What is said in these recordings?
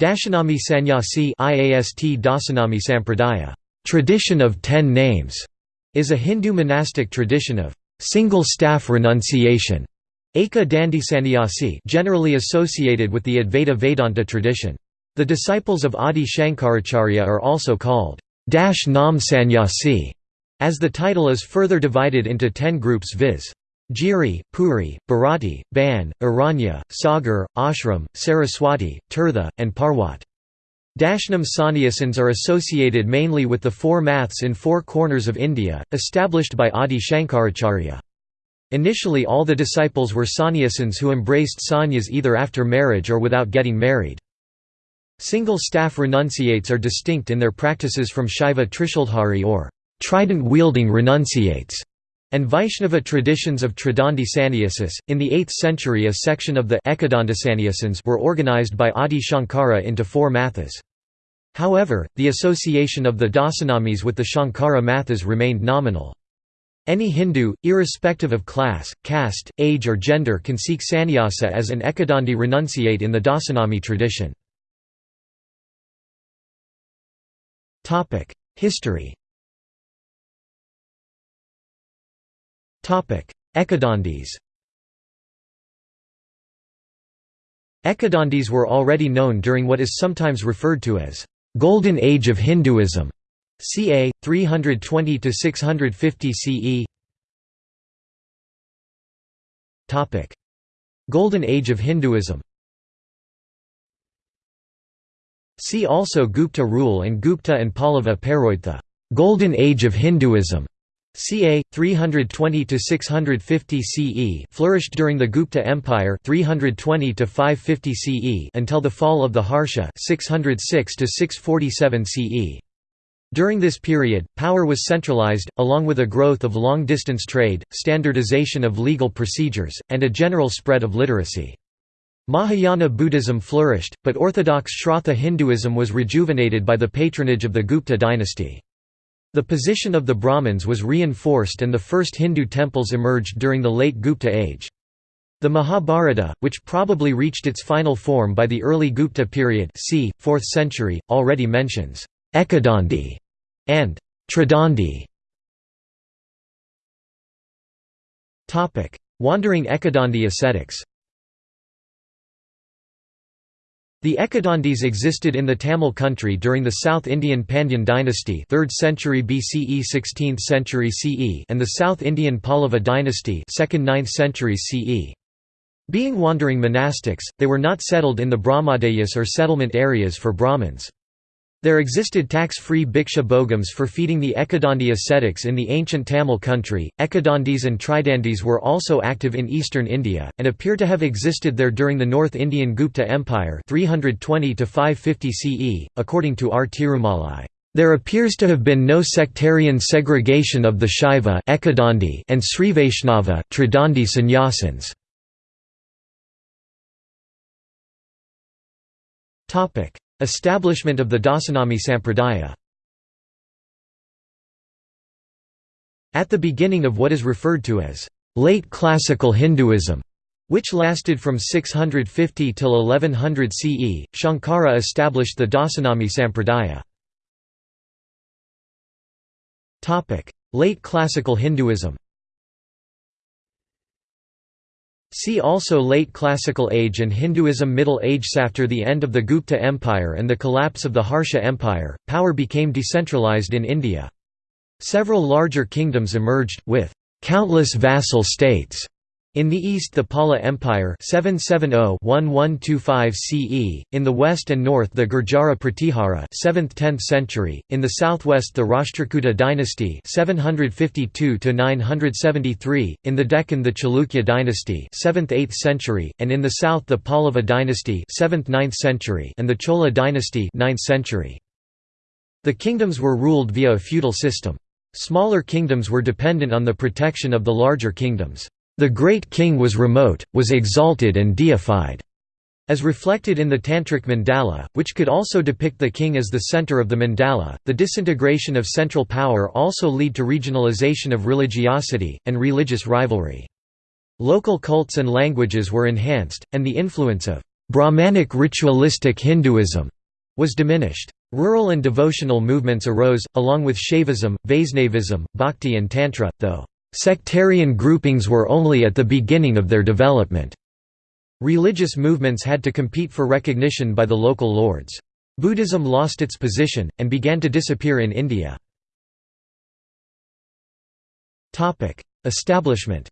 Dashanami Sannyasi IAST Dasanami Sampradaya tradition of ten names", is a Hindu monastic tradition of single staff renunciation Eka Dandi Sannyasi generally associated with the Advaita Vedanta tradition. The disciples of Adi Shankaracharya are also called Dash Nam Sannyasi, as the title is further divided into ten groups viz. Giri, Puri, Bharati, Ban, Aranya, Sagar, Ashram, Saraswati, Tirtha, and Parwat. Dashnam sannyasins are associated mainly with the four maths in four corners of India, established by Adi Shankaracharya. Initially all the disciples were sannyasins who embraced sannyas either after marriage or without getting married. Single staff renunciates are distinct in their practices from Shaiva Trishulhari or trident-wielding renunciates and Vaishnava traditions of Tridandi Sannyasis. In the 8th century, a section of the were organized by Adi Shankara into four mathas. However, the association of the Dasanamis with the Shankara mathas remained nominal. Any Hindu, irrespective of class, caste, age or gender can seek sannyasa as an Ekadandi renunciate in the Dasanami tradition. History Ekadandis Ekadandis were already known during what is sometimes referred to as «Golden Age of Hinduism» ca. 320–650 CE Golden Age of Hinduism. See also Gupta rule and Gupta and Pallava Pairoytha Golden Age of Hinduism ca. 320 to 650 CE, flourished during the Gupta Empire 320 to 550 CE until the fall of the Harsha 606 to 647 CE. During this period, power was centralized, along with a growth of long-distance trade, standardization of legal procedures, and a general spread of literacy. Mahayana Buddhism flourished, but orthodox Shraddha Hinduism was rejuvenated by the patronage of the Gupta dynasty. The position of the Brahmins was reinforced and the first Hindu temples emerged during the late Gupta age. The Mahabharata, which probably reached its final form by the early Gupta period c. 4th century, already mentions Ekadandi and Tridandi. Wandering Ekadandi ascetics The Ekadandis existed in the Tamil country during the South Indian Pandyan dynasty 3rd century BCE 16th century CE and the South Indian Pallava dynasty 2nd 9th century CE. Being wandering monastics, they were not settled in the Brahmadayas or settlement areas for Brahmins. There existed tax-free bhiksha bhogams for feeding the Ekadandi ascetics in the ancient Tamil country. Ekadandis and Tridandis were also active in eastern India, and appear to have existed there during the North Indian Gupta Empire 320 to 550 CE, according to R. Tirumalai. There appears to have been no sectarian segregation of the Shaiva Ekadandi and Srivaishnava Tridandi sannyasins. Establishment of the Dasanami Sampradaya At the beginning of what is referred to as late classical Hinduism, which lasted from 650 till 1100 CE, Shankara established the Dasanami Sampradaya. Late classical Hinduism See also Late Classical Age and Hinduism Middle Age After the end of the Gupta Empire and the collapse of the Harsha Empire, power became decentralized in India. Several larger kingdoms emerged, with countless vassal states, in the east the Pala Empire 770-1125 CE, in the west and north the Gurjara Pratihara 7th–10th century, in the southwest the Rashtrakuta dynasty 752–973, in the Deccan the Chalukya dynasty 7th–8th century, and in the south the Pallava dynasty 7th–9th century and the Chola dynasty 9th century. The kingdoms were ruled via a feudal system. Smaller kingdoms were dependent on the protection of the larger kingdoms. The great king was remote, was exalted and deified, as reflected in the Tantric mandala, which could also depict the king as the center of the mandala. The disintegration of central power also lead to regionalization of religiosity, and religious rivalry. Local cults and languages were enhanced, and the influence of Brahmanic ritualistic Hinduism was diminished. Rural and devotional movements arose, along with Shaivism, Vaisnavism, Bhakti and Tantra, though sectarian groupings were only at the beginning of their development. Religious movements had to compete for recognition by the local lords. Buddhism lost its position, and began to disappear in India. Establishment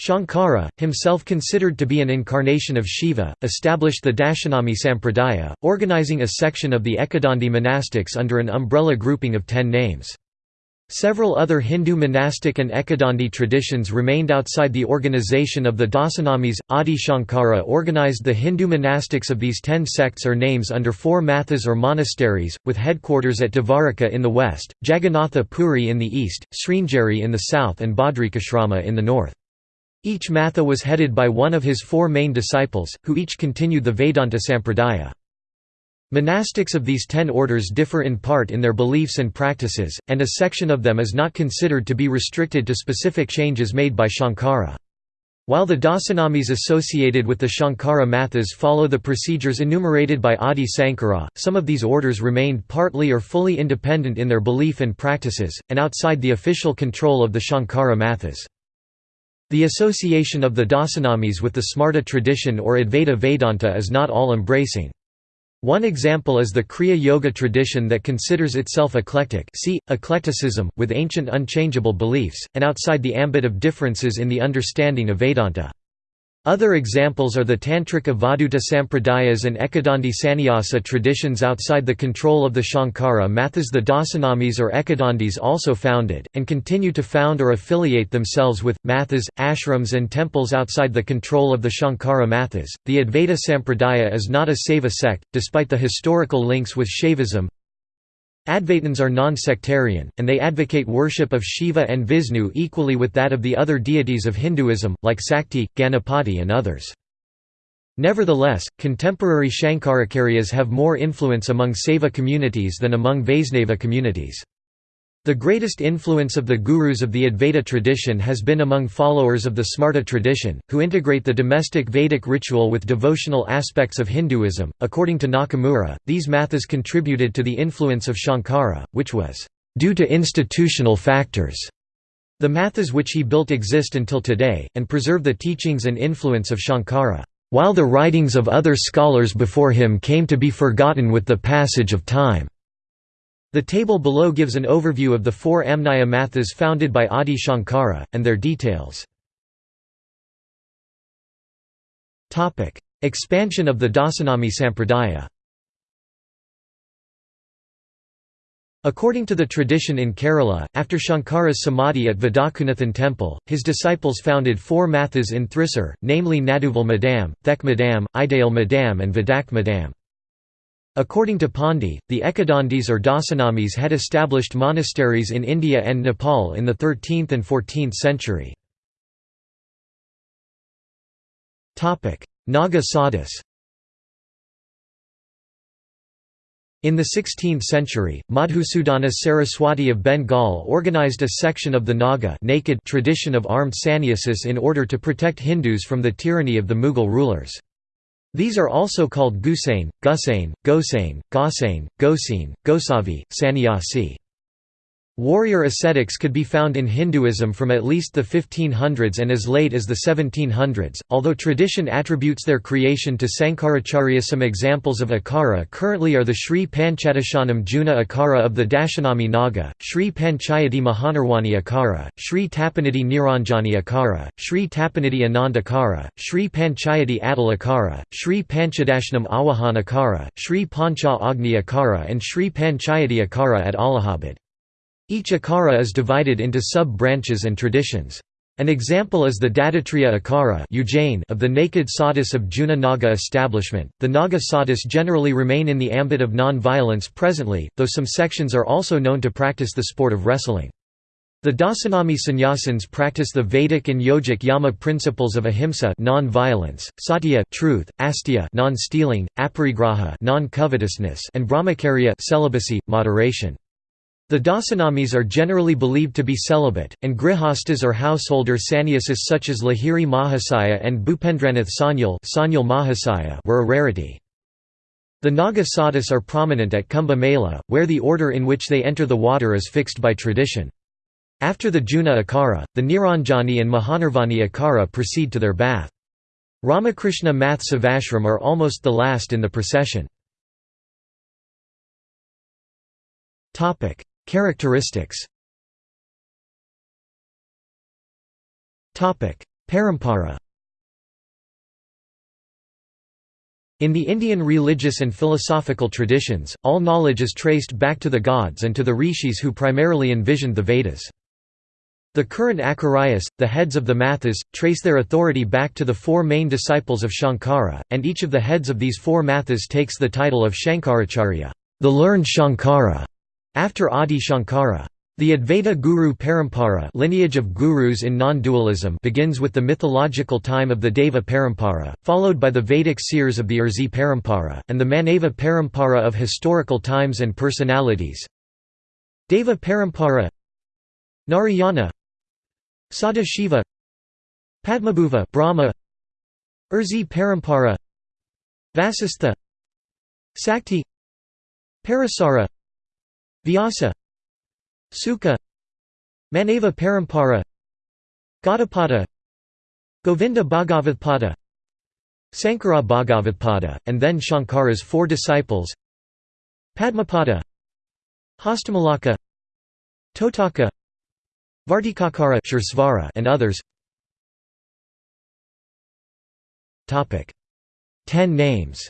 Shankara, himself considered to be an incarnation of Shiva, established the Dashanami Sampradaya, organizing a section of the Ekadandi monastics under an umbrella grouping of ten names. Several other Hindu monastic and Ekadandi traditions remained outside the organization of the Dasanamis. Adi Shankara organized the Hindu monastics of these ten sects or names under four mathas or monasteries, with headquarters at Dvaraka in the west, Jagannatha Puri in the east, Sringeri in the south, and Badrikashrama in the north. Each matha was headed by one of his four main disciples, who each continued the Vedanta Sampradaya. Monastics of these ten orders differ in part in their beliefs and practices, and a section of them is not considered to be restricted to specific changes made by Shankara. While the Dasanamis associated with the Shankara Mathas follow the procedures enumerated by Adi Sankara, some of these orders remained partly or fully independent in their belief and practices, and outside the official control of the Shankara Mathas. The association of the Dasanamis with the Smarta tradition or Advaita Vedanta is not all-embracing. One example is the Kriya Yoga tradition that considers itself eclectic see, eclecticism, with ancient unchangeable beliefs, and outside the ambit of differences in the understanding of Vedanta. Other examples are the Tantric Avadhuta Sampradayas and Ekadandi Sannyasa traditions outside the control of the Shankara Mathas. The Dasanamis or Ekadandis also founded, and continue to found or affiliate themselves with, Mathas, ashrams, and temples outside the control of the Shankara Mathas. The Advaita Sampradaya is not a Saiva sect, despite the historical links with Shaivism, Advaitins are non-sectarian, and they advocate worship of Shiva and Vishnu equally with that of the other deities of Hinduism, like Sakti, Ganapati and others. Nevertheless, contemporary Shankaracharyas have more influence among Saiva communities than among Vaisnava communities. The greatest influence of the gurus of the Advaita tradition has been among followers of the Smarta tradition, who integrate the domestic Vedic ritual with devotional aspects of Hinduism. According to Nakamura, these mathas contributed to the influence of Shankara, which was due to institutional factors. The mathas which he built exist until today, and preserve the teachings and influence of Shankara, while the writings of other scholars before him came to be forgotten with the passage of time. The table below gives an overview of the four Amnaya Mathas founded by Adi Shankara, and their details. Expansion of the Dasanami Sampradaya According to the tradition in Kerala, after Shankara's samadhi at Vadakkumnathan temple, his disciples founded four mathas in Thrissur, namely Naduval Madam, Thek Madam, Idale Madam and Vadak Madam. According to Pandi, the Ekadandis or Dasanamis had established monasteries in India and Nepal in the 13th and 14th century. Naga sadhus In the 16th century, Madhusudana Saraswati of Bengal organized a section of the Naga naked tradition of armed sannyasis in order to protect Hindus from the tyranny of the Mughal rulers. These are also called Gusain, Gusain, Gosain, Gosain, Gosain, Gosavi, Sannyasi. Warrior ascetics could be found in Hinduism from at least the 1500s and as late as the 1700s, although tradition attributes their creation to Sankaracharya. Some examples of Akara currently are the Sri Panchadashanam Juna Akara of the Dashanami Naga, Sri Panchayati Mahanirwani Akara, Sri Tapanidhi Niranjani Akara, Sri Tapanidhi Anand Akara, Sri Panchayati Atal Akara, Sri Panchadashanam Awahan Akara, Sri Pancha Agni Akara and Sri Panchayati Akara at Allahabad. Each akara is divided into sub-branches and traditions. An example is the Dattatreya Akara of the naked sadhus of Juna Naga establishment. The Naga sadhus generally remain in the ambit of non-violence presently, though some sections are also known to practice the sport of wrestling. The Dasanami sannyasins practice the Vedic and yogic yama principles of ahimsa non-violence, satya truth, asteya non-stealing, aparigraha non-covetousness and brahmacharya celibacy, moderation. The Dasanamis are generally believed to be celibate, and grihastas or householder sannyasis such as Lahiri Mahasaya and Bhupendranath Sanyal were a rarity. The Naga sadhus are prominent at Kumbh Mela, where the order in which they enter the water is fixed by tradition. After the Juna Akara, the Niranjani and Mahanirvani Akara proceed to their bath. Ramakrishna Math Savashram are almost the last in the procession. Characteristics Parampara In the Indian religious and philosophical traditions, all knowledge is traced back to the gods and to the rishis who primarily envisioned the Vedas. The current Acharyas, the heads of the Mathas, trace their authority back to the four main disciples of Shankara, and each of the heads of these four Mathas takes the title of Shankaracharya, the learned Shankara. After Adi Shankara. The Advaita Guru Parampara lineage of gurus in non-dualism begins with the mythological time of the Deva Parampara, followed by the Vedic seers of the Rishi Parampara, and the Manava Parampara of historical times and personalities. Deva Parampara Narayana Sada Shiva Padmabhuva Brahma Rishi Parampara Vasistha Sakti Parasara Vyasa Sukha Manava Parampara Gaudapada Govinda Bhagavatpada Sankara Bhagavatpada, and then Shankara's four disciples Padmapada Hastamalaka Totaka Vartikakara and others. Ten names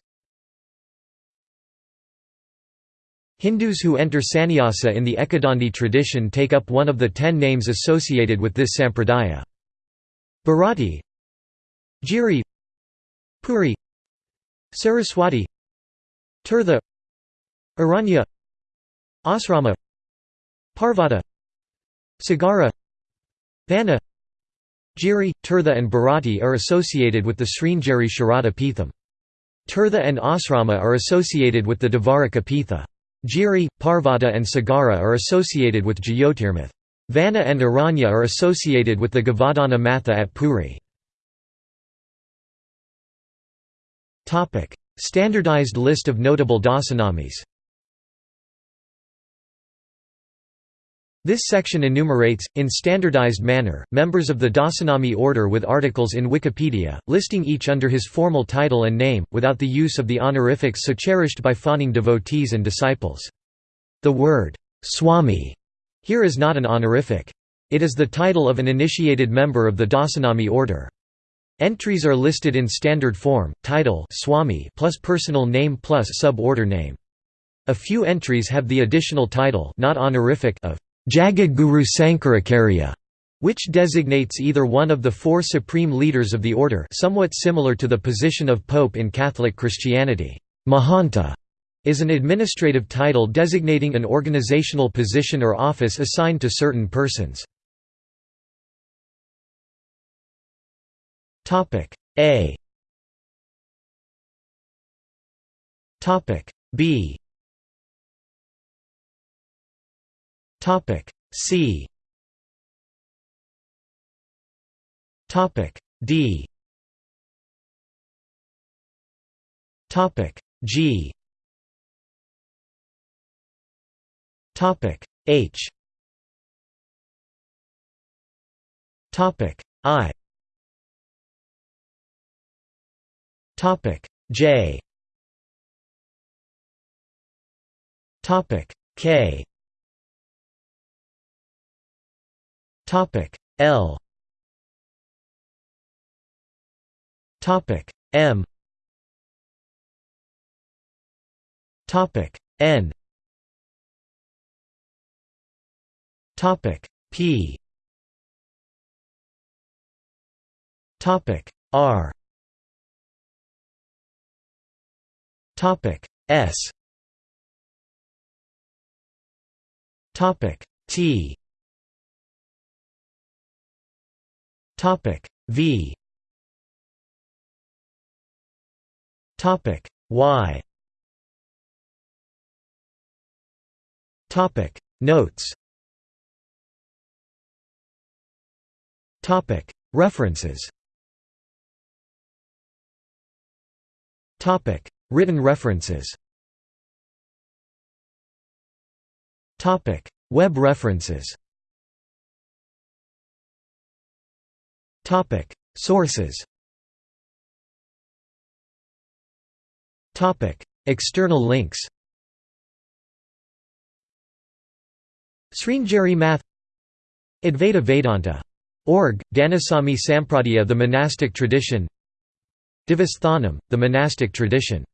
Hindus who enter sannyasa in the Ekadandi tradition take up one of the ten names associated with this sampradaya. Bharati Giri Puri Saraswati Tirtha Aranya Asrama Parvata Sagara Vana Giri, Tirtha and Bharati are associated with the Sringeri Sharada Pitham. Tirtha and Asrama are associated with the Dvaraka Pitha. Giri, Parvata and Sagara are associated with Jyotirmath. Vana and Aranya are associated with the Govardhana Matha at Puri. Standardized list of notable dasanamis This section enumerates, in standardized manner, members of the Dasanami order with articles in Wikipedia, listing each under his formal title and name, without the use of the honorifics so cherished by fawning devotees and disciples. The word, Swami, here is not an honorific. It is the title of an initiated member of the Dasanami order. Entries are listed in standard form, title Swami plus personal name plus sub-order name. A few entries have the additional title not honorific of Jagadguru Sankaracharya, which designates either one of the four supreme leaders of the order somewhat similar to the position of pope in Catholic Christianity. Mahanta is an administrative title designating an organizational position or office assigned to certain persons. A B Topic C. Topic D. Topic G. Topic H. Topic I. Topic J. Topic K Topic L. Topic M. Topic N. Topic P. Topic R. Topic S. Topic T Topic V. Topic Y. Topic Notes. Topic References. Topic Written references. Topic Web references Sources. External links. Sringeri Math. Advaita Vedanta. Org, Dasanami Sampradaya The monastic tradition. Devasthanam, the monastic tradition